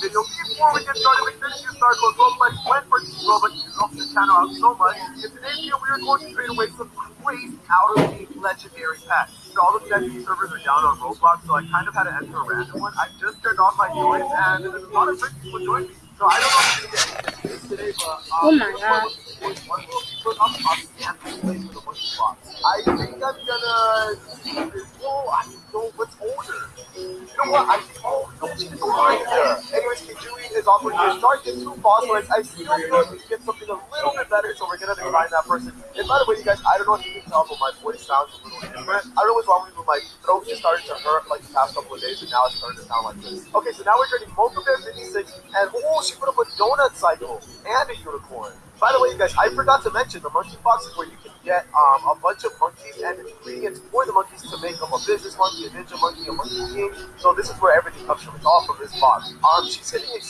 video. Before we get started, make sure to use Star Code Roblox when purchasing Robux. You help the channel out so much. In today's video, we are going to trade away some crazy out-of-date legendary packs. So all the Destiny servers are down on Roblox, so I kind of had to enter a random one. I just turned off my joins, and there's a lot of friends people join me. So I don't know if you can get today, but um, Oh my god. I think I'm gonna. Whoa, I know what's older. You know what? I oh Anyways, Kijui is offering to start get two phosphorus. I still feel we get something a little bit better, so we're gonna decline that person. And by the way, you guys, I don't know if you can tell, but my voice sounds a little different. I don't know what's wrong with me, but my throat just started to hurt like the past couple of days, and now it's starting to sound like this. Okay, so now we're trading both of their 56, and oh, she put up a donut cycle and a unicorn. By the way, you guys, I forgot to mention the monkey box is where you um, a bunch of monkeys and ingredients for the monkeys to make them a business monkey, a ninja monkey, a monkey king. So this is where everything comes from. It's all from this box. Um, she's hitting it.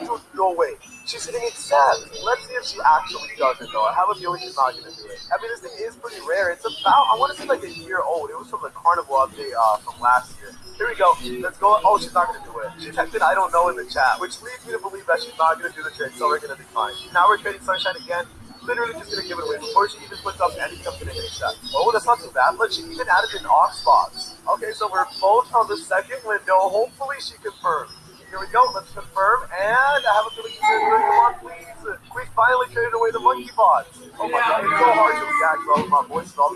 Dude, no way. She's hitting accept. Let's see if she actually does it, though. I have a feeling she's not to do it. I mean, this thing is pretty rare. It's about, I want to say like a year old. It was from the carnival update uh, from last year. Here we go. Let's go. Oh, she's not going to do it. She in I don't know in the chat, which leads me to believe that she's not going to do the trade, so we're going to decline. Now we're trading Sunshine again. Literally just going to give it away before she even puts up anything I'm going to accept. Oh, that's not too bad. Look, she even added an ox box. Okay, so we're both on the second window. Hopefully she confirms. Here we go. Let's confirm. And I have a feeling she's going to come on, please. We finally traded away the monkey box. Oh my god, it's so hard to react, bro. My voice is all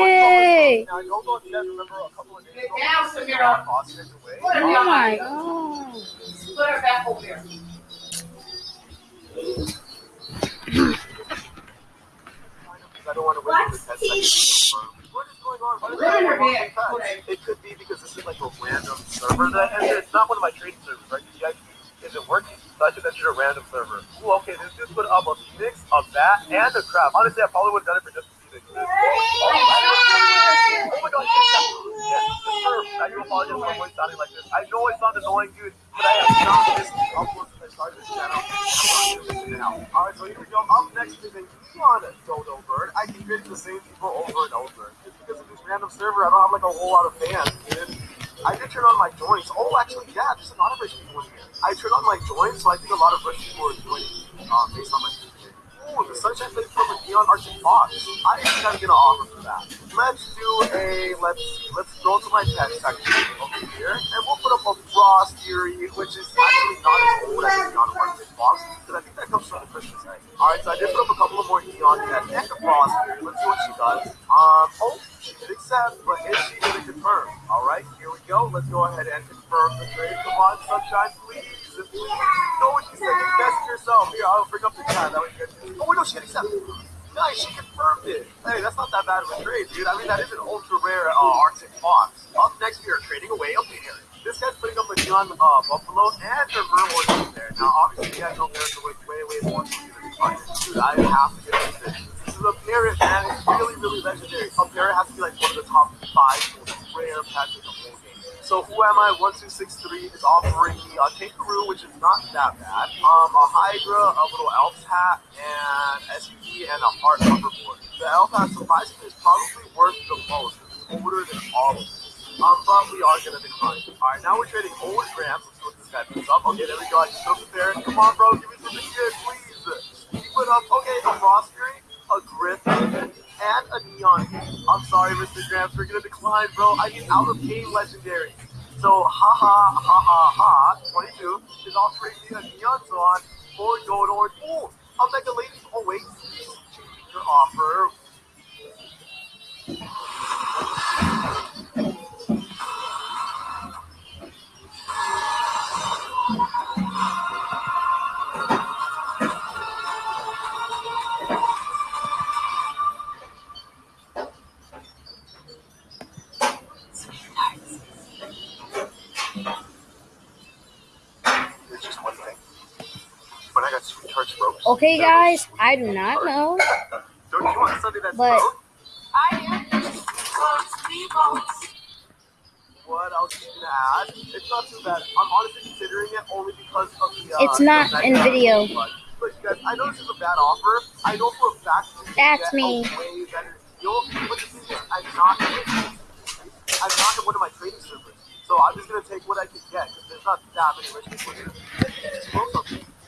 Yay. Now, I don't know if you guys remember a couple of days ago. Now, Samira. Boston is. Oh my god. Put her back over there. I don't want to wait for the test. What is going on? Why is Put her there back. no test? It could be because this is like a random server that I. It's not one of my trading servers, right? You guys, is it working? So I just entered a random server. Ooh, okay, this just put up a phoenix, a bat, and a crab. Honestly, I probably would have done it for just a phoenix. Oh my god, I do apologize for my voice sounding like this. I know I sound annoying, dude, but I have not missed uploads since I started this channel. Out. Alright, so here we go. Up next is a neon dodo bird. I can get the same people over and over. Just because of this random server, I don't have like a whole lot of fans, dude. I did turn on my joints. Oh, actually, yeah, there's a lot of rich people in here. I turned on my joints, so I think a lot of rich people are joining uh, based on my Ooh, the Sunshine Plate from a Neon Arctic Fox. I think I'm gonna offer for that. Let's do a, let's let's go to my pet section over here, and we'll put up a Frost Fury, which is actually not as old as Neon Arctic Fox, because I think that comes from the Christmas egg. Alright, so I did put up a couple of more Neon pets and a Frost Fury. Let's see what she does. Um, oh, she did accept, but is she gonna confirm? Alright, here we go. Let's go ahead and confirm the trade. Come on, Sunshine, please. Please. You know what she said. Invest in yourself. Here, I'll bring up the chat. That way you Oh, wait, no, she did accept. Nice, she confirmed it. Hey, that's not that bad of a trade, dude. I mean, that is an ultra rare uh, Arctic Fox. Up next, we are trading away a bear. This guy's putting up a neon uh, buffalo and a vermouth in there. Now, obviously, he has no bears, so it's way, way more Dude, I have to get this thing. This is a parrot, man. It's really, really legendary. A parrot has to be like one of the top five most rare pets So who am I? One two six three is offering me a kangaroo, which is not that bad. Um, a hydra, a little elf's hat, and SUV, and a heart hoverboard. The elf hat surprisingly is probably worth the most it's older than all of them. Um, but we are gonna decline. All right, now we're trading old grams. Let's see what this guy puts up. Okay, there we go. I broke the parrot. Come on, bro, give me something good, please. He put up okay a frost fury, a griffin, and a neon. I'm sorry, Mr. Gramps, we're gonna decline, bro. I need out of game legendary. So ha ha ha ha ha 22 is offering me a neon swan for gold or ooh, Okay, guys, I do not know, Don't you want something that's but broke? I am. Steve-O. What else you gonna add? It's not too bad. I'm honestly considering it only because of the. Uh, It's not the in video. But, but guys, I know this is a bad offer. I know for a fact That's me. a way better deal. But the thing is, I'm not. I'm not in one of my trading servers, so I'm just gonna take what I can get because there's not that many rich people here.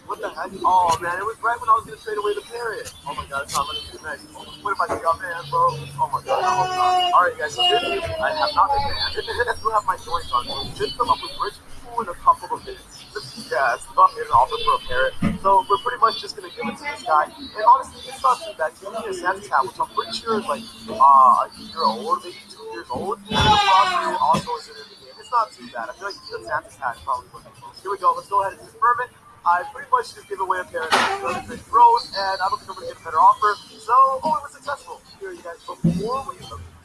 Oh man, it was right when I was gonna trade away the parrot. Oh my god, it's not letting me do next. What if I take out man, bro? Oh my god, not. Alright guys, so this is, I have not been banned. I still have my joints on. So just come up with rich people in a couple of minutes. Yeah, it's not an offer for a parrot. So we're pretty much just gonna give it to this guy. And honestly, it's not too bad. He's gonna a Santa's hat, which I'm pretty sure is like uh, a year old, maybe two years old. And the also is in the game. It's not too bad. I feel like the Santa's hat probably what Here we go. Let's go ahead and confirm it. I pretty much just gave away a pair of Great Road, and I'm to get a better offer. So, oh, it was successful. Here, you guys, before we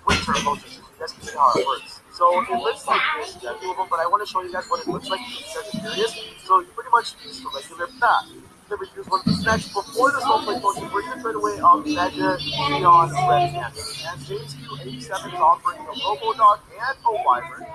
winter emotions, can see how it works. So, it looks like this, guys, doable, but I want to show you guys what it looks like in Sagittarius. So, you pretty much use the regular path. We use one of these next. Before this whole play motion, we're going to trade away um, Mega Neon Red Panther. And James Q87 is offering a Robo Dog and a Wyvern.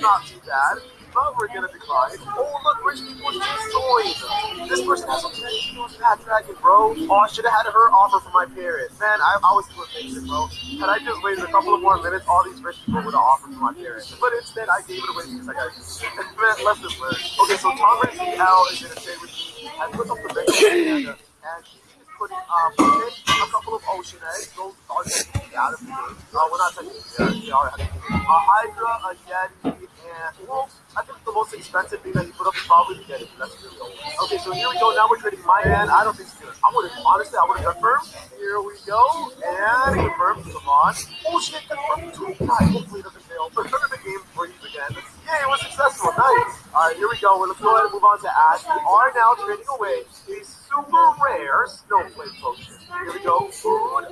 Not too bad but we're gonna decline. Oh, look, rich people joined. This person has a 10 kilos fat dragon, bro. Oh, I should have had her offer for my parents. Man, I, I was too impatient, bro. Had I just waited a couple of more minutes, all these rich people would have offered for my parents. But instead, I gave it away because I got Man, less than learn. Okay, so Tom Brady L is gonna stay with me. I put up the big and, and putting um, a couple of ocean eggs. Those are Hydra, a Yeti, and well, I think the most expensive thing that he put up is probably the Yeti. That's really old. Okay, so here we go. Now we're trading my hand. I don't think it's good. I would have honestly, I would have confirmed. Here we go, and confirm. Come on. Oh shit, confirm two. Hopefully it doesn't fail. Remember the game freeze again. Yeah, it was successful. Nice. All right, here we go. Let's go ahead and move on to Ash. We are now trading away a super rare snowflake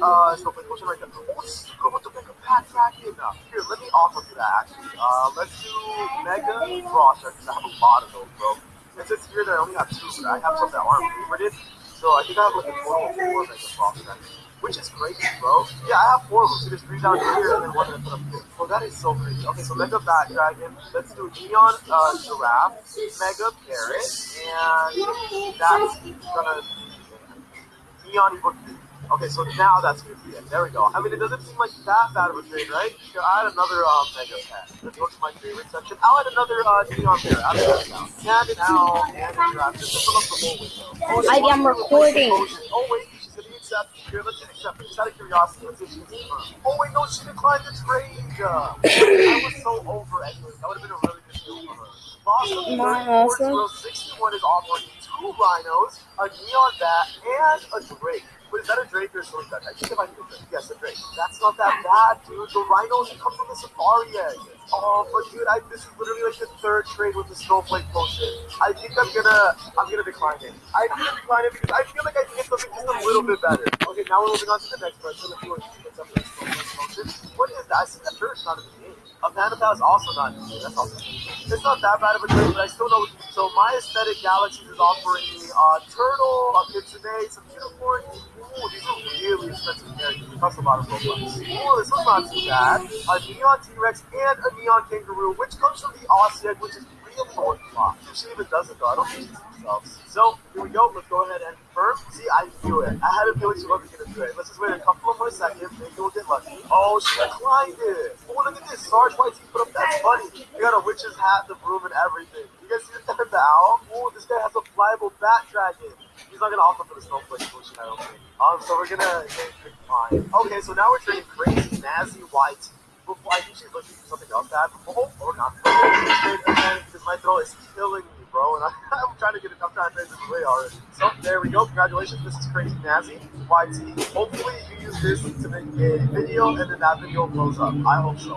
Uh, snowflake potion right there. Oh, super with the mega bat dragon. Here, let me offer you that actually. Uh, let's do mega frost because I have a lot of those, bro. It says here that I only have two, but I have some that aren't favorited. So I think I have like a total of four mega dragons. Which is crazy, bro. Yeah, I have four of them. So there's three down here and then one that I up here. Oh, that is so crazy. Okay, so Mega Bat Dragon. Let's do Neon uh, Giraffe, Mega Parrot, and that's gonna Neon Okay, so now that's gonna be it. There we go. I mean, it doesn't seem like that bad of a trade, right? I'll add another uh, Mega Pet. Let's go to my favorite section. I'll add another uh, Neon Bear. I'll add now. And an owl and a giraffe. Just to fill up the whole window. Oh, I am recording. Oh, wait, she's gonna accept. Here, let's get accepted. Just out of curiosity, let's see if she can. Oh, wait, no, she declined the trade. Uh, I was so over anyway. That would have been a really good deal for her. My 34 61 is offering two rhinos, a neon bat, and a drake. But is that a Drake or a Sword I think it might be a Drake. Yes, a Drake. That's not that bad, dude. The rhinos come from the safari. Oh, but dude, I, this is literally like the third trade with the snowflake bullshit. I think I'm gonna, I'm gonna decline it. I'm gonna decline it because I feel like I can get something just a little bit better. Okay, now we're moving on to the next potion, what is that? I see that sure not the. A Pal is also not game. That's awesome. It's not that bad of a trade, but I still know. So my aesthetic galaxies is offering me a turtle, a kitsune, some unicorns. Ooh, these are really expensive characters. It a lot of Robux. Ooh, this one's not too bad. A Neon T-Rex and a Neon Kangaroo, which comes from the Aussie which is really orthodox. If she even does it, though, I don't think she themselves. So, here we go. Let's go ahead and confirm. See, I knew it. I had a feeling she wasn't to do it. Let's just wait a couple of more seconds. Maybe we'll get lucky. Oh, she declined it. Oh, look at this. Sarge White put up. That's funny. You got a witch's hat, the broom, and everything. You guys see the, owl? Oh, this guy has a flyable bat dragon. He's not gonna offer for the snowflake potion, I don't think. Um, so we're gonna decline. Okay, so now we're trading crazy Nazi White. Before I she's looking for something else add. Oh, or not. Because my throat is killing me, bro, and I, I'm trying to get it. I'm trying to trade this away already. So there we go. Congratulations, this is crazy Nazi YT. Hopefully you use this to make a video, and then that video blows up. I hope so.